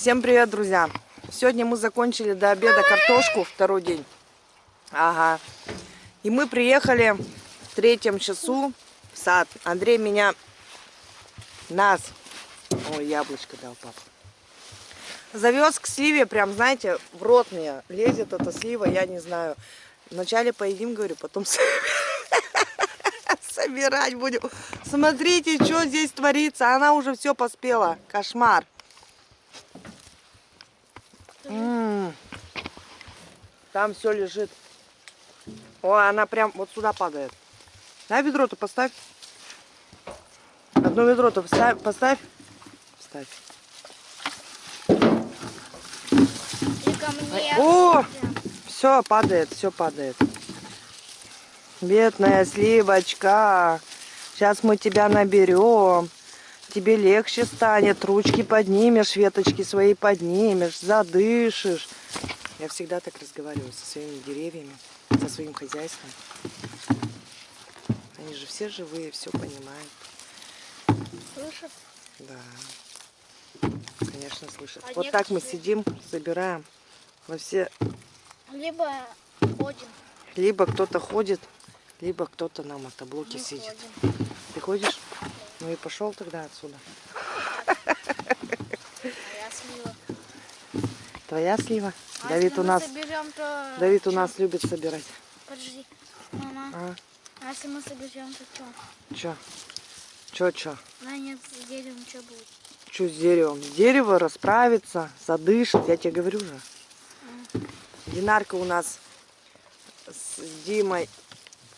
Всем привет, друзья! Сегодня мы закончили до обеда картошку, второй день. Ага. И мы приехали в третьем часу в сад. Андрей меня, нас, ой, яблочко дал папа, завез к сливе, прям, знаете, в рот мне лезет эта слива, я не знаю. Вначале поедим, говорю, потом собирать будем. Смотрите, что здесь творится. Она уже все поспела. Кошмар. М -м. Там все лежит. О, она прям вот сюда падает. На ведро-то поставь. Одно ведро-то поставь. Поставь. Ставь. О, все падает, все падает. Бедная сливочка. Сейчас мы тебя наберем. Тебе легче станет. Ручки поднимешь, веточки свои поднимешь, задышишь. Я всегда так разговариваю со своими деревьями, со своим хозяйством. Они же все живые, все понимают. Слышат? Да. Конечно, слышат. А вот так мы сидим, собираем во все... Либо ходим. Либо кто-то ходит, либо кто-то на мотоблоке Мы сидит. Ходим. Ты ходишь? Ну и пошел тогда отсюда. Твоя слива. Твоя слива? А Давид у нас, соберем, то... Давид у нас любит собирать. Подожди, мама. А? а если мы соберем, то что? Че? Че, че? Да нет, с деревом что будет? Что с деревом? Дерево расправится, задышит, я тебе говорю же. А. Динарка у нас с Димой,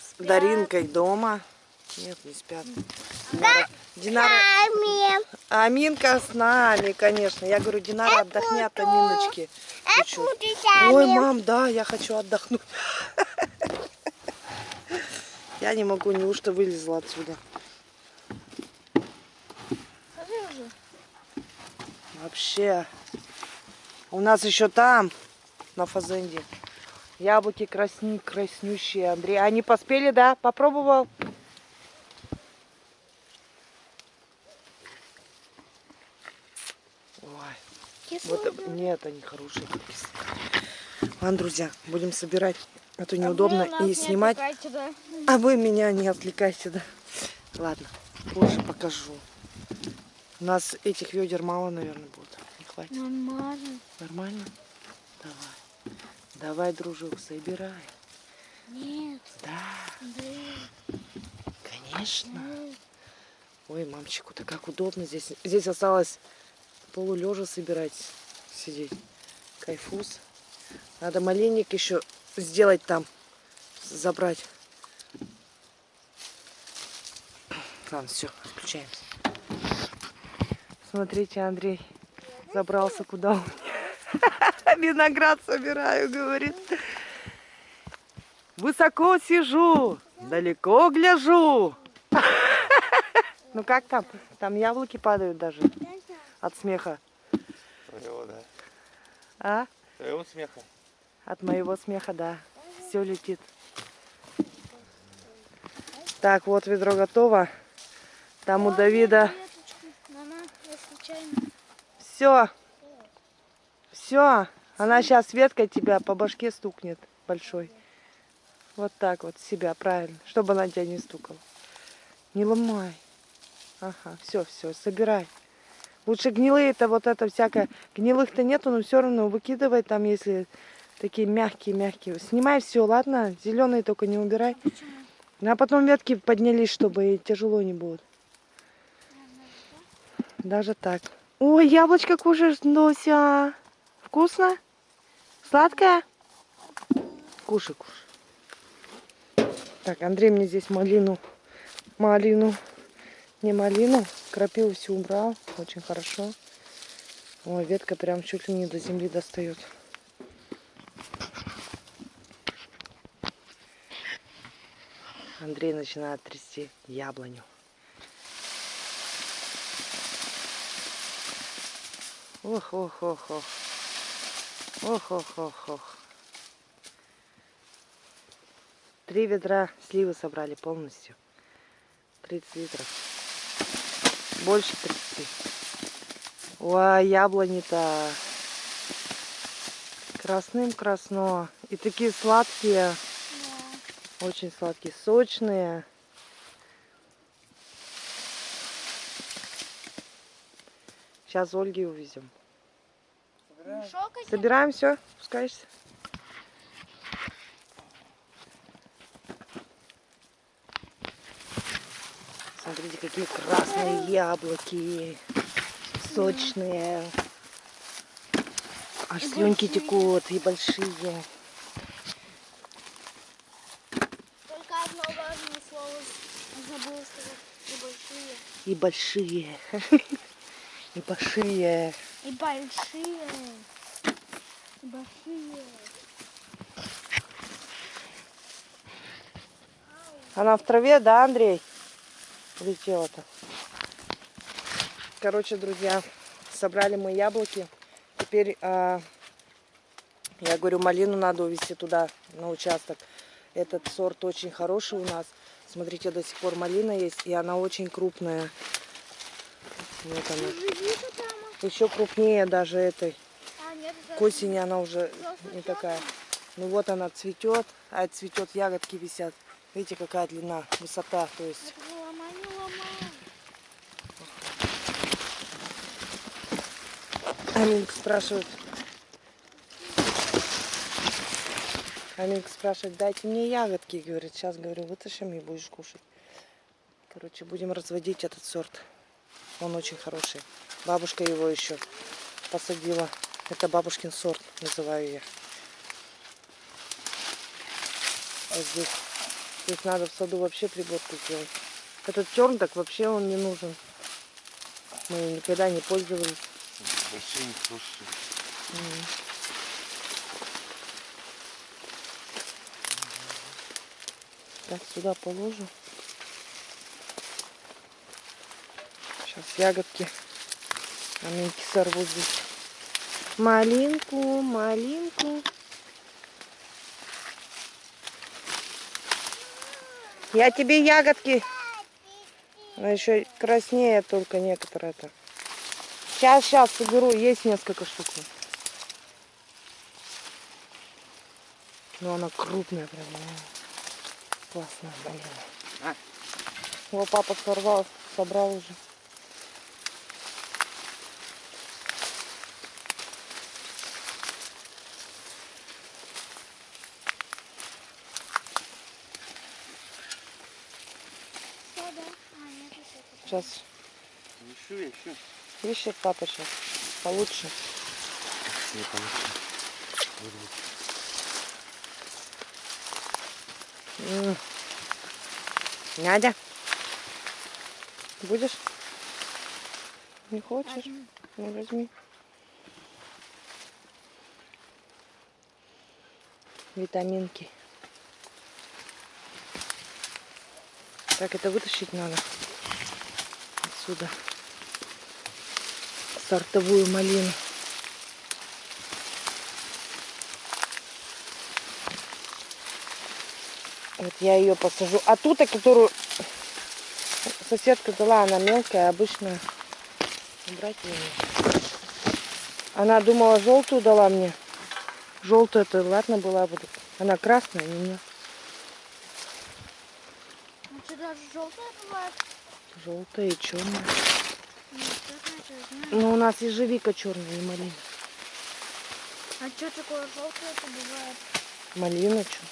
с Даринкой дома. Нет, не спят. Динара, Динара... Аминка с нами, конечно. Я говорю, Динара, отдохни от Аминочки. Чуть-чуть. Ой, мам, да, я хочу отдохнуть. Я не могу, неужто вылезла отсюда. Вообще. У нас еще там, на фазенде, яблоки красни, краснющие, Андрей. Они поспели, да? Попробовал? Вот, нет, они хорошие. Ладно, друзья, будем собирать. А то неудобно а и снимать. Да. А вы меня не отвлекайте, да. Ладно, позже покажу. У нас этих ведер мало, наверное, будет. Не хватит. Нормально. Нормально? Давай. Давай, дружок, собирай. Нет. Да. Да. Конечно. Нет. Ой, мамчику-то как удобно здесь. Здесь осталось полулежа собирать, сидеть. Кайфус. Надо малинник еще сделать там, забрать. Ладно, все, включаемся. Смотрите, Андрей забрался куда он. Виноград собираю, говорит. Высоко сижу, далеко гляжу. Ну как там? Там яблоки падают даже от смеха. Твоего, да. А? Твоего смеха. От моего смеха, да. Все летит. Так, вот ведро готово. Там у Давида... Все. Все. Она сейчас веткой тебя по башке стукнет большой. Вот так вот себя, правильно. Чтобы она тебя не стукала. Не ломай. Ага, все, все, собирай. Лучше гнилые-то вот это всякое. Гнилых-то нету, но все равно выкидывай там, если такие мягкие-мягкие. Снимай все, ладно? Зеленые только не убирай. А потом ветки поднялись, чтобы и тяжело не будет. Даже так. Ой, яблочко кушаешь, Дося. Вкусно? Сладкое? Кушай, кушай. Так, Андрей мне здесь малину, малину, не малину, крапиву всю убрал. Очень хорошо. Ой, ветка прям чуть ли не до земли достает. Андрей начинает трясти яблоню. Ох, ох, ох, ох. Ох, ох, ох, ох. Три ведра сливы собрали полностью. 30 литров. Больше 30. Ой, яблони-то. Красным красно. И такие сладкие. Да. Очень сладкие, сочные. Сейчас Ольге увезем. Один? Собираем все, спускаешься. Смотрите, какие красные яблоки. Сочные. Аж И слюнки большие. текут, и большие. Только одно важное слово забыла сказать. И большие. И большие. И большие. И большие. И большие. Она в траве, да, Андрей? Летела-то. Короче, друзья, собрали мы яблоки. Теперь, а, я говорю, малину надо увезти туда, на участок. Этот сорт очень хороший у нас. Смотрите, до сих пор малина есть, и она очень крупная. Вот она. Еще крупнее даже этой. А. К осени она уже не такая. Ну вот она цветет, а цветет, ягодки висят. Видите, какая длина, высота. То есть Это не ломай, не ломай. Аминка спрашивает. Аминка спрашивает, дайте мне ягодки. Говорит, сейчас, говорю, вытащим и будешь кушать. Короче, будем разводить этот сорт. Он очень хороший. Бабушка его еще посадила. Это бабушкин сорт, называю я. Вот здесь. Здесь надо в саду вообще приборку сделать. Этот терн так вообще он не нужен. Мы никогда не пользовались. Хорошие. М. Так, сюда положу. Сейчас ягодки. Аминки сорву здесь. Малинку, малинку. Я тебе ягодки. Она еще краснее только некоторые-то. Сейчас, сейчас соберу. Есть несколько штук. Но она крупная прям. Классная, блин. А. Его папа сорвал, собрал уже. А. Сейчас Еще, еще. Ищет папа сейчас. Получше. Не. Надя. Будешь? Не хочешь? Возьми. Ну возьми. Витаминки. Так, это вытащить надо отсюда. Сортовую малину. Вот я ее посажу. А ту-то, которую соседка дала, она мелкая, обычная. Убрать ее. Она думала, желтую дала мне. Желтую это ладно была бы. Она красная, не мне. Ну что, даже желтая бывает? Желтая и черная. Но у нас ежевика черная, не малина. А что такое желтое это бывает? Малина что?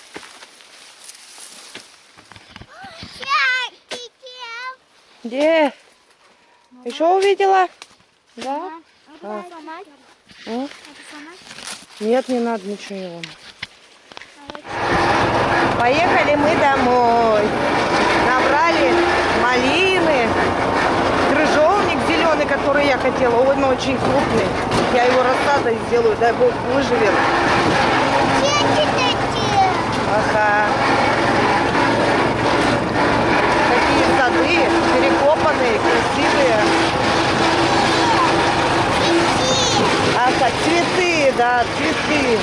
Где? Еще увидела? Да? Это сломать? Нет, не надо ничего не ломать. А Поехали мы домой. Набрали малины. Который я хотела. Он очень крупный. Я его рассадой сделаю, дай бог выживет. Ага. Такие сады, перекопанные, красивые. Ага, цветы, да, цветы.